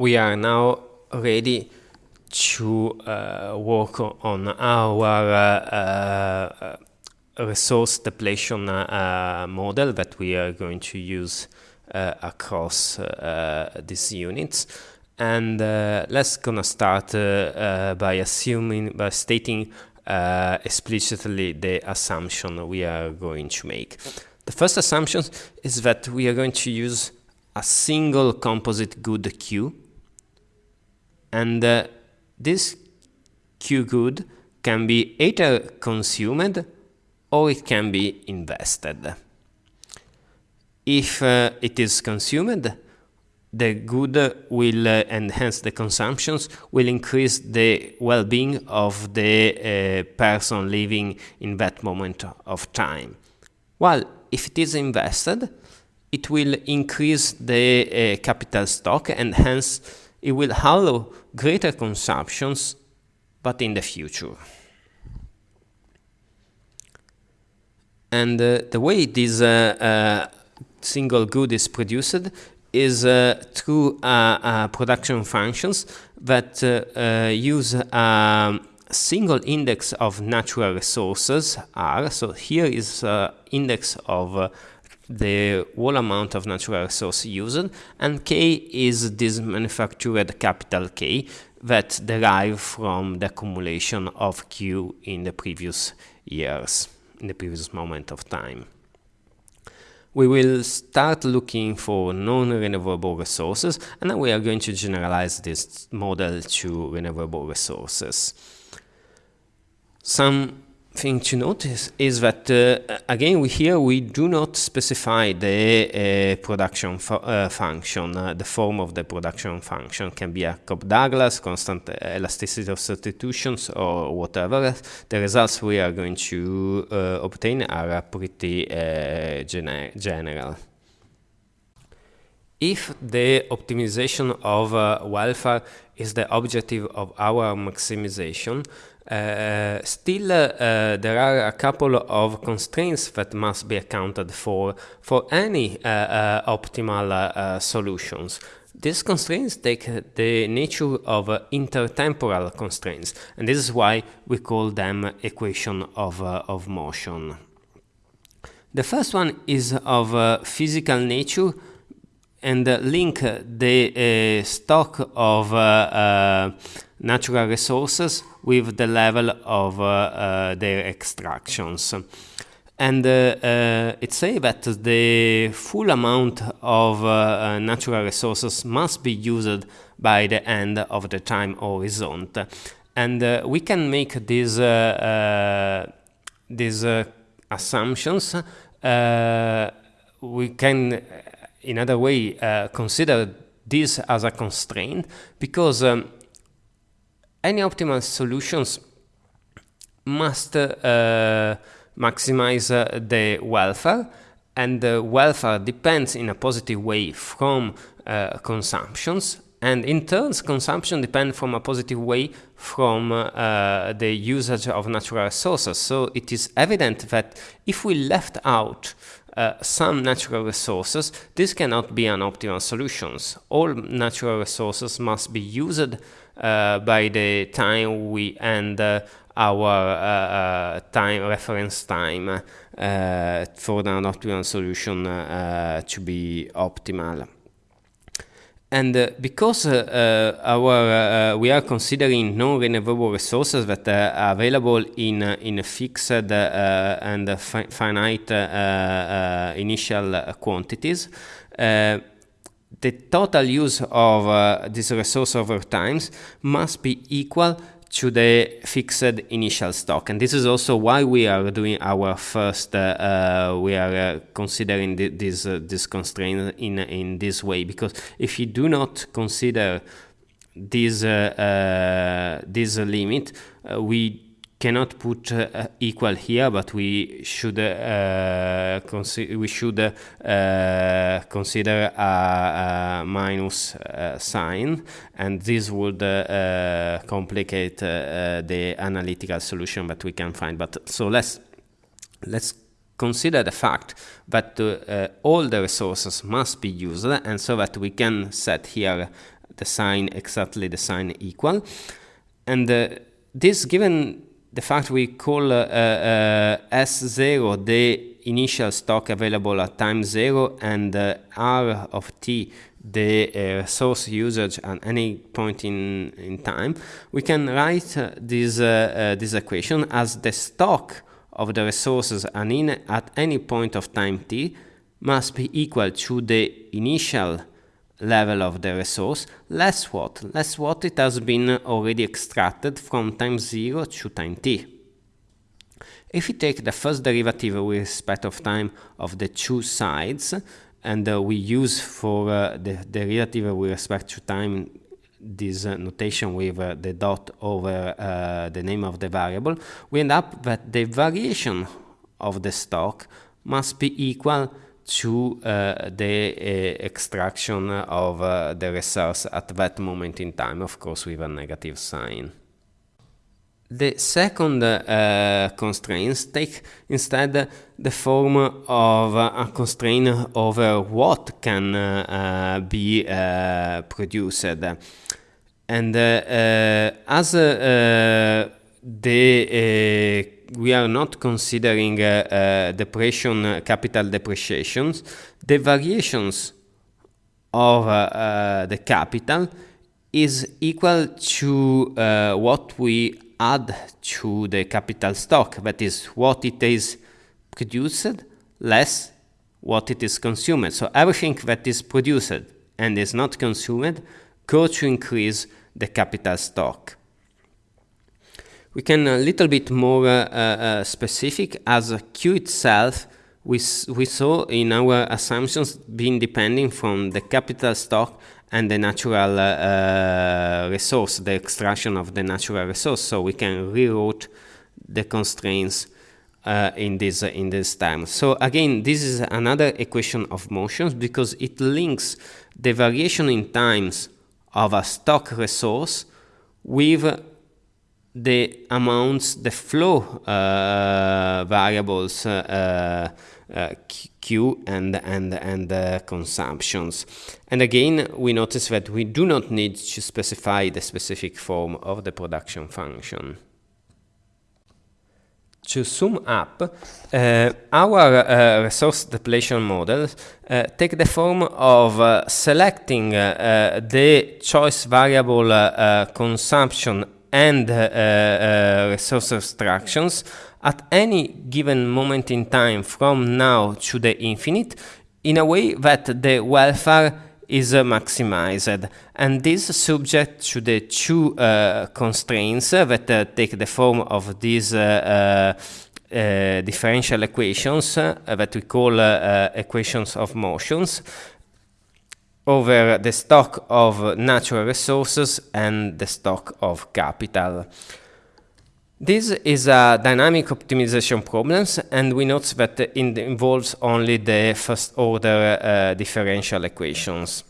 we are now ready to uh, work on our uh, resource depletion uh, model that we are going to use uh, across uh, these units. And let's gonna start by assuming, by stating explicitly the assumption we are going to make. The first assumption is that we are going to use a single composite good Q and uh, this Q good can be either consumed or it can be invested. If uh, it is consumed, the good will, uh, the consumptions, will increase the well-being of the uh, person living in that moment of time. While if it is invested, it will increase the uh, capital stock and hence it will allow greater consumptions, but in the future. And uh, the way this uh, uh, single good is produced is uh, through uh, uh, production functions that use a um, single index of natural resources R. So here is index of the whole amount of natural resource used, and K is this manufactured capital K that derive from the accumulation of Q in the previous years, in the previous moment of time. We will start looking for non-renewable resources, and then we are going to generalize this model to renewable resources. Some thing to notice is that uh, again we here we do not specify the uh, production fu uh, function. Uh, the form of the production function can be a Cobb-Douglas constant elasticity of substitutions or whatever. The results we are going to uh, obtain are pretty uh, gener general. If the optimization of welfare is the objective of our maximization uh, still, uh, there are a couple of constraints that must be accounted for for any uh, optimal solutions. These constraints take the nature of intertemporal constraints, and this is why we call them equation of, of motion. The first one is of uh, physical nature and uh, link the uh, stock of natural resources with the level of uh, uh, their extractions. And uh, uh it says that the full amount of uh, uh, natural resources must be used by the end of the time horizon. And we can make these, these assumptions. we can, in other way, consider this as a constraint because um, any optimal solutions must uh, maximize uh, the welfare and the welfare depends in a positive way from uh, consumptions and in turn consumption depends from a positive way from uh, the usage of natural resources. So it is evident that if we left out uh, some natural resources, this cannot be an optimal solution. All natural resources must be used uh, by the time we end uh, our uh, time reference time for the optimal solution to be optimal. And uh, because uh, uh our uh, uh, we are considering non-renewable resources that are available in uh, in fixed and fi finite initial quantities, the total use of uh, this resource over times must be equal to the fixed initial stock. And this is also why we are doing our first, uh, uh, we are uh, considering th this, uh, this constraint in, in this way. Because if you do not consider this, uh, uh, this limit, we cannot put uh, equal here, but we should uh, we should uh, consider a, a minus uh, sign, and this would uh, complicate uh, the analytical solution that we can find. But so let's let's consider the fact that all the resources must be used, and so that we can set here the sign exactly the sign equal. And this given the fact we call uh, uh, S0 the initial stock available at time 0 and uh, R of t the uh, resource usage at any point in, in time, we can write uh, this, uh, this equation as the stock of the resources and in at any point of time t must be equal to the initial level of the resource less what? Less what it has been already extracted from time 0 to time t. If we take the first derivative with respect of time of the two sides, and uh, we use for uh, the derivative with respect to time this uh, notation with uh, the dot over uh, the name of the variable, we end up that the variation of the stock must be equal to uh, the uh, extraction of uh, the resource at that moment in time, of course with a negative sign. The second uh, constraints take instead the form of a constraint over what can uh, be uh, produced. And as the we are not considering uh, uh, depreciation, uh, capital depreciations, the variations of the capital is equal to what we add to the capital stock, that is what it is produced less what it is consumed. So everything that is produced and is not consumed go to increase the capital stock. We can a little bit more uh, uh, specific as Q itself we, we saw in our assumptions being depending from the capital stock and the natural uh, uh, resource, the extraction of the natural resource. So we can rewrite the constraints uh, in this in this time. So again, this is another equation of motions because it links the variation in times of a stock resource with the amounts, the flow uh, variables uh, uh, Q and and and uh, consumptions. And again, we notice that we do not need to specify the specific form of the production function. To sum up, uh, our uh, resource depletion models take the form of selecting the choice variable consumption and resource abstractions at any given moment in time from now to the infinite in a way that the welfare is uh, maximized. And this subject to the two uh, constraints that uh, take the form of these uh, uh, uh, differential equations that we call equations of motions over the stock of natural resources and the stock of capital. This is a dynamic optimization problem, and we note that it involves only the first order uh, differential equations.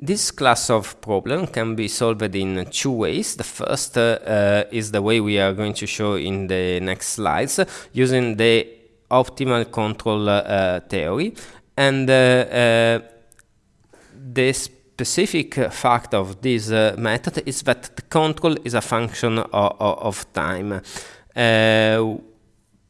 This class of problem can be solved in two ways. The first uh, uh, is the way we are going to show in the next slides, using the optimal control uh, theory. And uh, this specific fact of this uh, method is that the control is a function of, of time. Uh,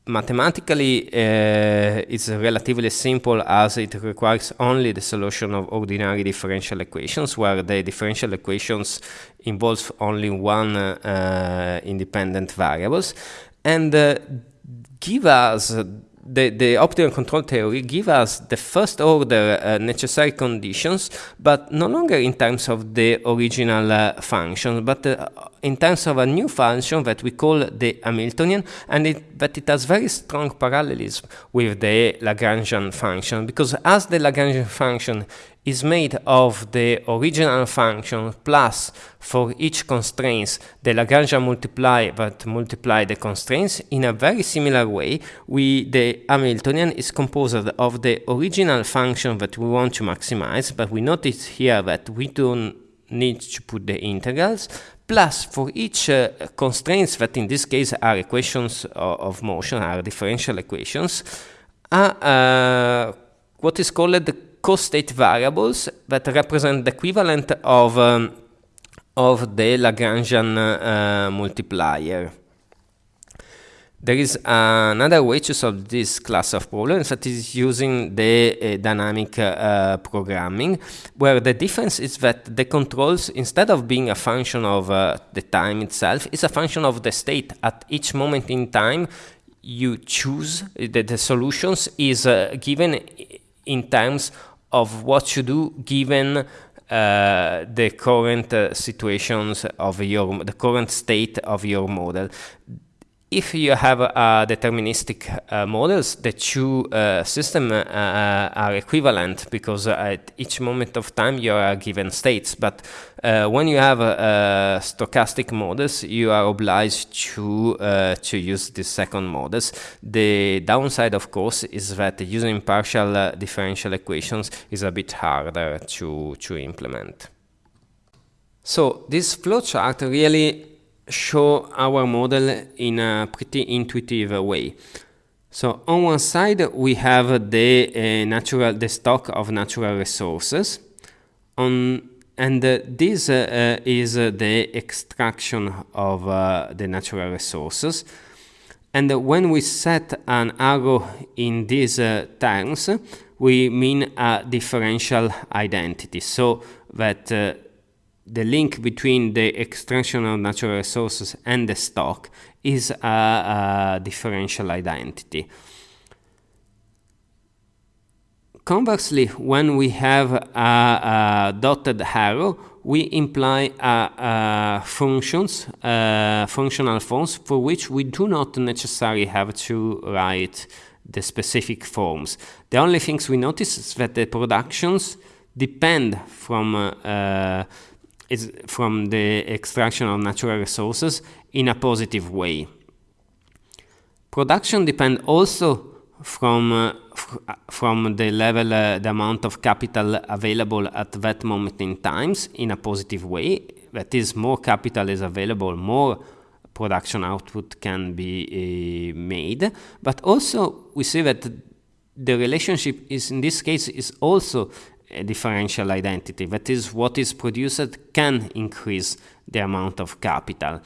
mathematically, uh, it's relatively simple as it requires only the solution of ordinary differential equations, where the differential equations involve only one uh, independent variables, and uh, give us the, the optimal control theory give us the first order uh, necessary conditions, but no longer in terms of the original uh, function, but uh, in terms of a new function that we call the Hamiltonian, and it, that it has very strong parallelism with the Lagrangian function, because as the Lagrangian function is made of the original function plus for each constraints the Lagrangian multiply that multiply the constraints in a very similar way we the Hamiltonian is composed of the original function that we want to maximize but we notice here that we don't need to put the integrals plus for each uh, constraints that in this case are equations of, of motion are differential equations uh, uh, what is called the co-state variables that represent the equivalent of, um, of the Lagrangian uh, multiplier. There is another way to solve this class of problems that is using the uh, dynamic uh, programming, where the difference is that the controls, instead of being a function of uh, the time itself, is a function of the state. At each moment in time, you choose that the solutions is uh, given in terms of what you do given uh, the current uh, situations of your the current state of your model if you have uh, deterministic uh, models, the two uh, systems uh, uh, are equivalent because at each moment of time you are given states. But uh, when you have stochastic models, you are obliged to to use the second models. The downside, of course, is that using partial differential equations is a bit harder to to implement. So this flowchart really show our model in a pretty intuitive way. So on one side we have the uh, natural the stock of natural resources. On and uh, this uh, is the extraction of uh, the natural resources. And when we set an arrow in these uh, terms we mean a differential identity. So that uh, the link between the extraction of natural resources and the stock is a, a differential identity. Conversely, when we have a, a dotted arrow, we imply functions, functional forms for which we do not necessarily have to write the specific forms. The only things we notice is that the productions depend from uh, is from the extraction of natural resources in a positive way. Production depends also from uh, from the level, uh, the amount of capital available at that moment in times in a positive way. That is, more capital is available, more production output can be uh, made. But also, we see that the relationship is in this case is also a differential identity. That is, what is produced can increase the amount of capital.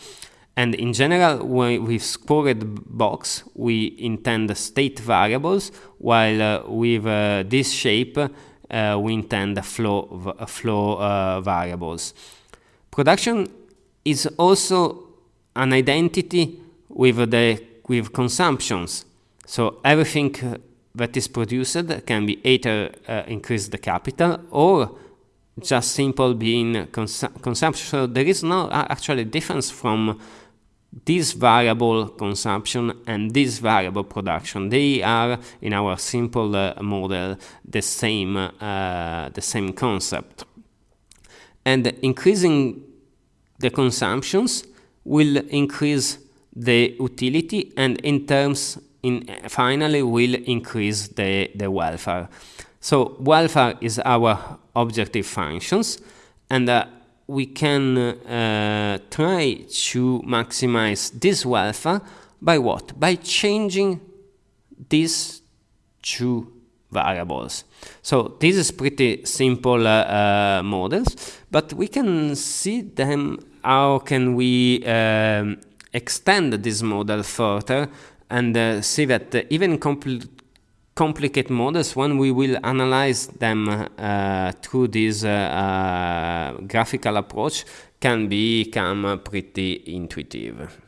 And in general, with squared box, we intend state variables, while uh, with uh, this shape, uh, we intend flow, flow uh, variables. Production is also an identity with the with consumptions. So everything that is produced can be either uh, increase the capital or just simple being cons consumption. So there is no actually difference from this variable consumption and this variable production. They are in our simple uh, model the same uh, the same concept. And increasing the consumptions will increase the utility and in terms in, finally will increase the, the welfare. So welfare is our objective functions and uh, we can uh, try to maximize this welfare by what? By changing these two variables. So this is pretty simple uh, uh, models, but we can see them how can we um, extend this model further and uh, see that uh, even compl complicated models, when we will analyze them uh, through this graphical approach, can become pretty intuitive.